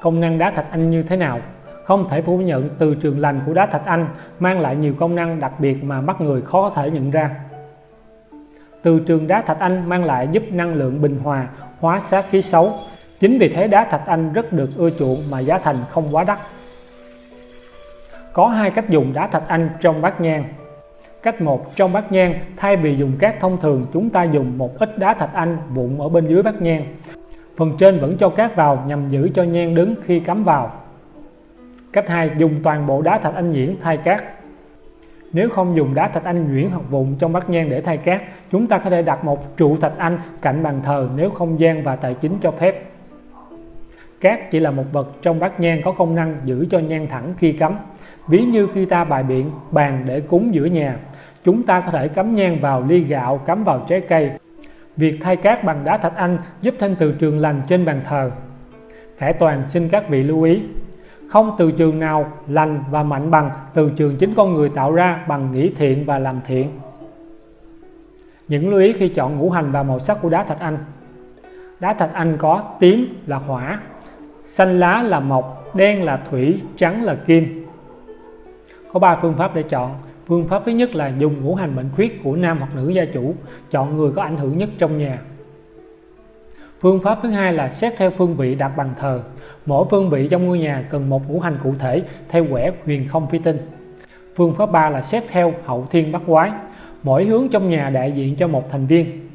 Công năng đá thạch anh như thế nào? Không thể phủ nhận từ trường lành của đá thạch anh mang lại nhiều công năng đặc biệt mà mắt người khó có thể nhận ra. Từ trường đá thạch anh mang lại giúp năng lượng bình hòa, hóa sát khí xấu. Chính vì thế đá thạch anh rất được ưa chuộng mà giá thành không quá đắt. Có hai cách dùng đá thạch anh trong bát nhang. Cách 1 trong bát nhang, thay vì dùng cát thông thường, chúng ta dùng một ít đá thạch anh vụn ở bên dưới bát nhang. Phần trên vẫn cho cát vào nhằm giữ cho nhang đứng khi cắm vào. Cách 2 dùng toàn bộ đá thạch anh nhuyễn thay cát. Nếu không dùng đá thạch anh nhuyễn hoặc vụn trong bát nhang để thay cát, chúng ta có thể đặt một trụ thạch anh cạnh bàn thờ nếu không gian và tài chính cho phép. Cát chỉ là một vật trong bát nhang có công năng giữ cho nhang thẳng khi cắm. Ví như khi ta bài biện bàn để cúng giữa nhà, chúng ta có thể cắm nhang vào ly gạo, cắm vào trái cây. Việc thay cát bằng đá thạch anh giúp thêm từ trường lành trên bàn thờ. Khải Toàn xin các vị lưu ý, không từ trường nào lành và mạnh bằng từ trường chính con người tạo ra bằng nghĩ thiện và làm thiện. Những lưu ý khi chọn ngũ hành và màu sắc của đá thạch anh. Đá thạch anh có tím là hỏa, xanh lá là mộc, đen là thủy, trắng là kim. Có 3 phương pháp để chọn. Phương pháp thứ nhất là dùng ngũ hành mệnh khuyết của nam hoặc nữ gia chủ, chọn người có ảnh hưởng nhất trong nhà. Phương pháp thứ hai là xét theo phương vị đặt bàn thờ. Mỗi phương vị trong ngôi nhà cần một ngũ hành cụ thể theo quẻ huyền không phi tinh. Phương pháp 3 là xét theo hậu thiên bắc quái. Mỗi hướng trong nhà đại diện cho một thành viên.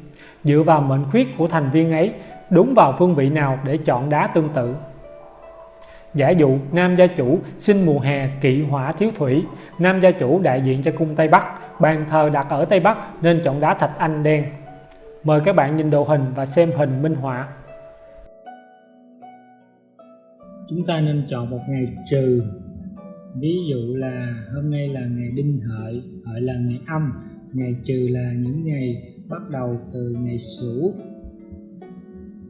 Dựa vào mệnh khuyết của thành viên ấy, đúng vào phương vị nào để chọn đá tương tự. Giả dụ nam gia chủ sinh mùa hè kỵ hỏa thiếu thủy, nam gia chủ đại diện cho cung Tây Bắc, bàn thờ đặt ở Tây Bắc nên chọn đá thạch anh đen. Mời các bạn nhìn đồ hình và xem hình minh họa. Chúng ta nên chọn một ngày trừ. Ví dụ là hôm nay là ngày đinh hợi, hợi là ngày âm, ngày trừ là những ngày bắt đầu từ ngày sửu.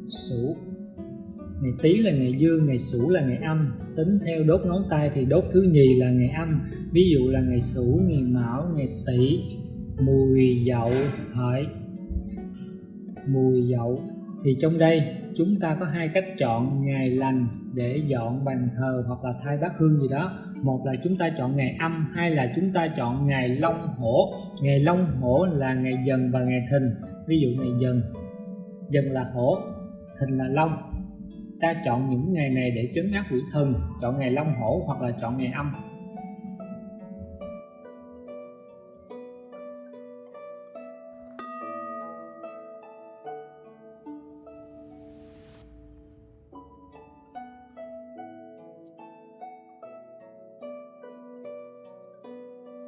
Sửu ngày tý là ngày dương ngày sửu là ngày âm. Tính theo đốt ngón tay thì đốt thứ nhì là ngày âm. Ví dụ là ngày sửu, ngày mão, ngày tỵ, mùi dậu hợi mùi dậu. Thì trong đây, chúng ta có hai cách chọn ngày lành để dọn bàn thờ hoặc là thay bát hương gì đó. Một là chúng ta chọn ngày âm, hai là chúng ta chọn ngày long hổ. Ngày long hổ là ngày dần và ngày thìn. Ví dụ ngày dần. Dần là hổ, thìn là long ta chọn những ngày này để trấn áp quỷ thần, chọn ngày long hổ hoặc là chọn ngày âm.